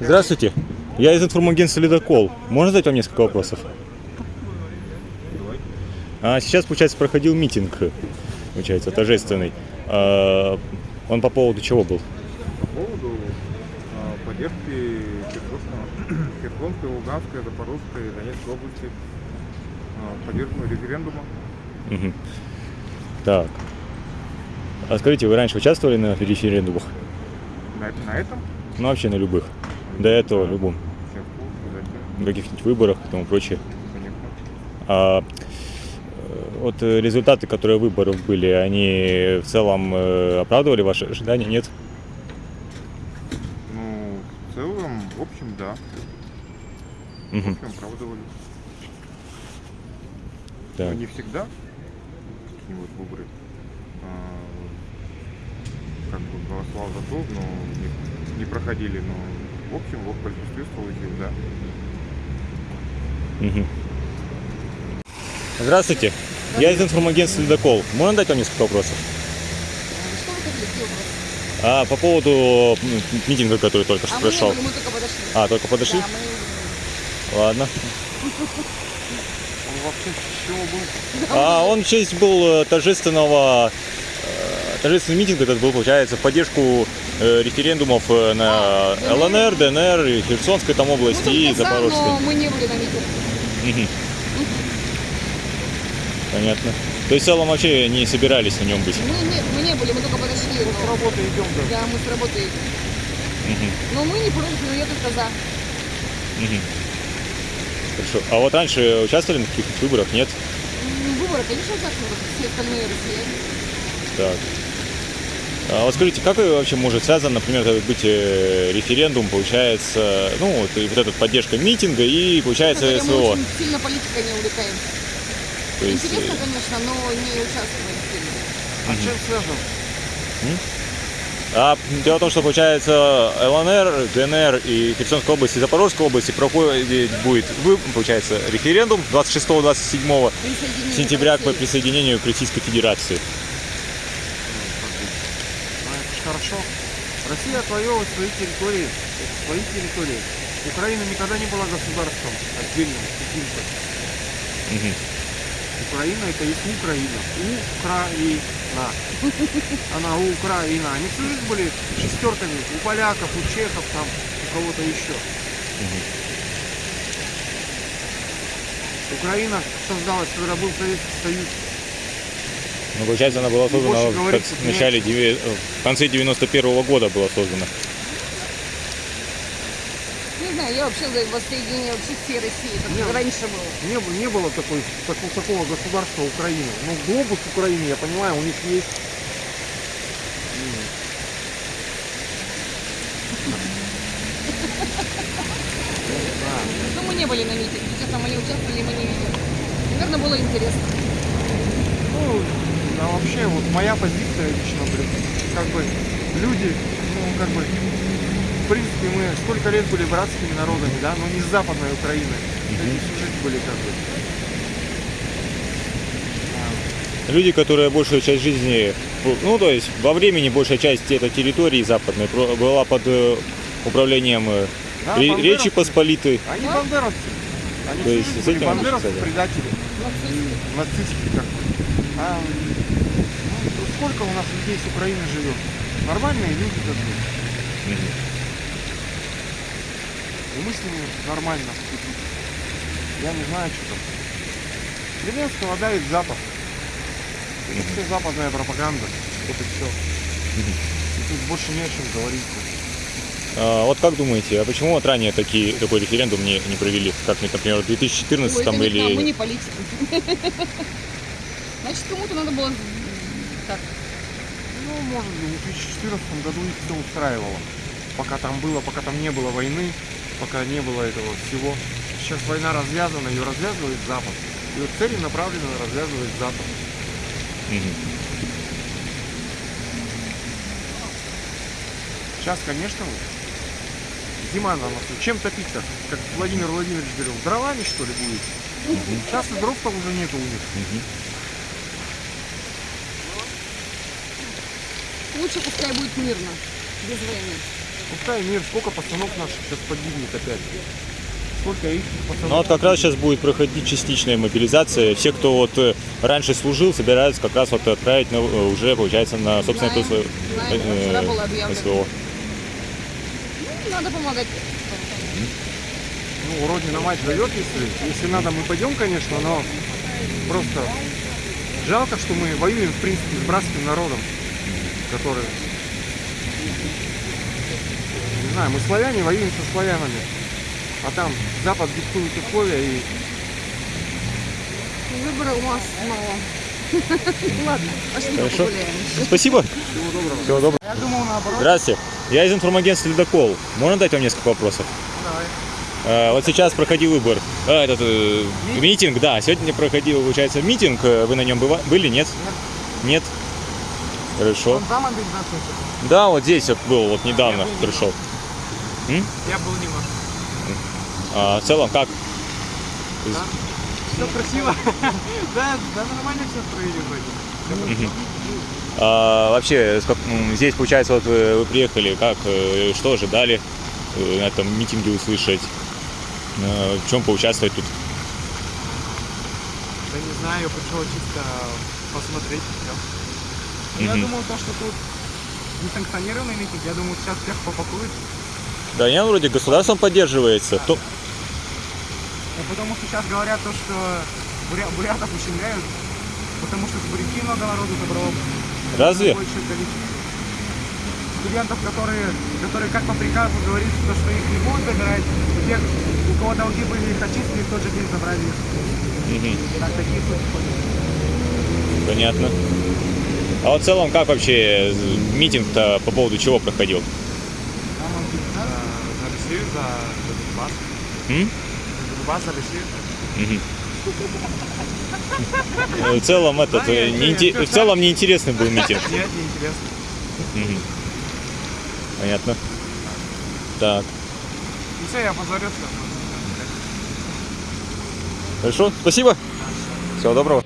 Здравствуйте. Я из информагентства «Ледокол». Можно задать вам несколько вопросов? А, сейчас, получается, проходил митинг, получается, торжественный. А, он по поводу чего был? По поводу а, поддержки Херсонской, Луганской, Запорожской, Донецкой области, а, поддержку референдума. Так. А скажите, вы раньше участвовали на референдумах? На, на этом Ну, вообще на любых. До этого, любом. затем, На каких-нибудь выборах и тому прочее. А э, вот э, результаты, которые выборов были, они в целом э, оправдывали ваши ожидания? Нет? Ну, в целом, в общем, да. В Мгм. общем, оправдывали. Но не всегда такие вот выборы а, как бы голосовал за то, но не, не проходили. Но в общем, вот в большинстве случаев, да. Мгм. Здравствуйте. Я из информагентства «Ледокол». Можно дать вам несколько вопросов? Что вы хотели? Какие вопросы? А, по поводу митинга, который только что А мы прошел. были, мы только подошли. А, только подошли? Да, мы. Ладно. Он вообще с чего был? А он в честь был э, торжественного э, торжественный митинг этот был, получается, в поддержку э, референдумов э, на ЛНР, ДНР, и Херсонской там области Ну, и Запорожской. но мы не были на митинге. Понятно. То есть в целом вообще не собирались на нем быть. Мы, нет, мы не были, мы только подошли. С но- работы идем, да. Да, мы с работы идем. Но мы не против, но я только за. Хорошо. А вот раньше участвовали на каких-то выборах? Нет? Выборы, конечно, участвуют, как все остальные россияне. Так. А вот скажите, как вообще может связан, например, быть э, референдум, получается, ну, вот, и вот эта поддержка митинга и, получается, Мы СВО? очень сильно политикой не увлекаемся. То есть, э, Интересно, конечно, но не участвуем сильно. А чем связан? А дело в том, что получается ЛНР, ДНР и Херсонская область и Запорожская область проходит будет, получается, референдум 26-27 Присоединение сентября России. присоединению к Российской Федерации. Ну, хорошо. Россия отвоевывает свои территории, свои территории. Украина никогда не была государством отдельным каким-то. Мгм. Украина это есть Украина. Украина. Она Украина. Они всю жизнь были шестерками у поляков, у чехов, там, у кого-то еще. Украина создалась, когда был Советский Союз. Ну, получается, она была создана больше в, в начале, девя- в конце 91 года была создана. Не знаю, я вообще за воссоединение вообще всей России, как Нет. раньше было. Не, было- не было такой, такого, такого государства Украины. Ну, глобус Украины, я понимаю, у них есть. Да. Но мы не были на митинге, честно, мы не участвовали, мы не видели. Наверное, было интересно. Ну, а вообще, вот моя позиция лично, блин, как бы люди, ну, как бы, в принципе, мы сколько лет были братскими народами, да, но не с Западной Украины. Они всю жизнь были как бы. Люди, которые большую часть жизни, ну, то есть во времени большая часть этой территории западной была под э, управлением э, Да, Ре-. Речи Посполитой. Они бандеровцы. Они То есть с этим бандеровцы, предатели. Нацисты. нацистские как бы. А ну, сколько у нас людей с Украины живет? Нормальные люди как бы. Мгм. И мы с ними нормально. Я не знаю, что там. Зеленского давит Запад. Это все западная пропаганда. Вот и все. И тут больше не о чем говорить. А, вот как думаете, а почему вот ранее такие, такой референдум не, не провели? Как, например, в 2014 Ой, это там нам, мы или... не политики. Значит, кому-то надо было так. Ну, может быть, в 2014 году их все устраивало. Пока там было, пока там не было войны, пока не было этого всего. Сейчас война развязана, ее развязывает Запад. Ее целенаправленно развязывает Запад. Сейчас, конечно, зима на носу. Чем топить-то? Как Владимир Владимирович говорил, дровами что ли будет? Сейчас и дров-то уже нету у них. Лучше пускай будет мирно, без войны. Пускай мир, сколько пацанов наших сейчас погибнет опять. Сколько их пацанов. Ну вот как раз сейчас будет проходить частичная мобилизация. Все, кто вот э, раньше служил, собираются как раз вот отправить на- э, уже, получается, на собственное Знаем, то свое, знаем, э, было объявлено. СВО. Ну, надо помогать. Ну, родина мать зовет, если, если надо, мы пойдем, конечно, но просто жалко, что мы воюем, в принципе, с братским народом, который... Не знаю, мы славяне воюем со славянами, а там Запад диктует условия и Выбора у нас мало. Ладно, пошли Хорошо. погуляем. Спасибо. всего доброго. Всего доброго. Я думал наоборот. Здравствуйте. Я из информагентства «Ледокол». Можно дать вам несколько вопросов? Давай. Э, Вот сейчас проходил выбор. А, этот э, митинг, да. Сегодня проходил, получается, митинг. Э, Вы на нем быва- были, нет? Нет. Хорошо. за мобилизацию? Да, вот здесь вот был, вот недавно пришел. Я был немножко. А в целом, как? Все красиво. Да, да, нормально все строили вроде. А, вообще, м, здесь, получается, вот вы, вы приехали, как, э, что ожидали э, на этом митинге услышать? Э, В чем поучаствовать тут? Да не знаю, я пришел чисто посмотреть все. Я думал то, что тут несанкционированный митинг, я думаю, сейчас всех попакуют. Да, не, вроде государством поддерживается. То- Ну, потому что сейчас говорят то, что буря- бурятов ущемляют, потому что с буряки много народу забрало. Разве? Большее количество. Студентов, которые, которые как по приказу говорит, что, что их не будут забирать, у тех, у кого долги были, их очистили, в тот же день забрали их. Мгм. Так, такие случаи. Понятно. А вот в целом, как вообще митинг-то по поводу чего проходил? Он за, Россию, за, Донбасс. Донбасс, за Россию. В целом, этот, э, не инте- в целом неинтересный был митинг. Нет, неинтересно. Мгм. Понятно. Так, И все, я позорился. хорошо, спасибо. Всего доброго.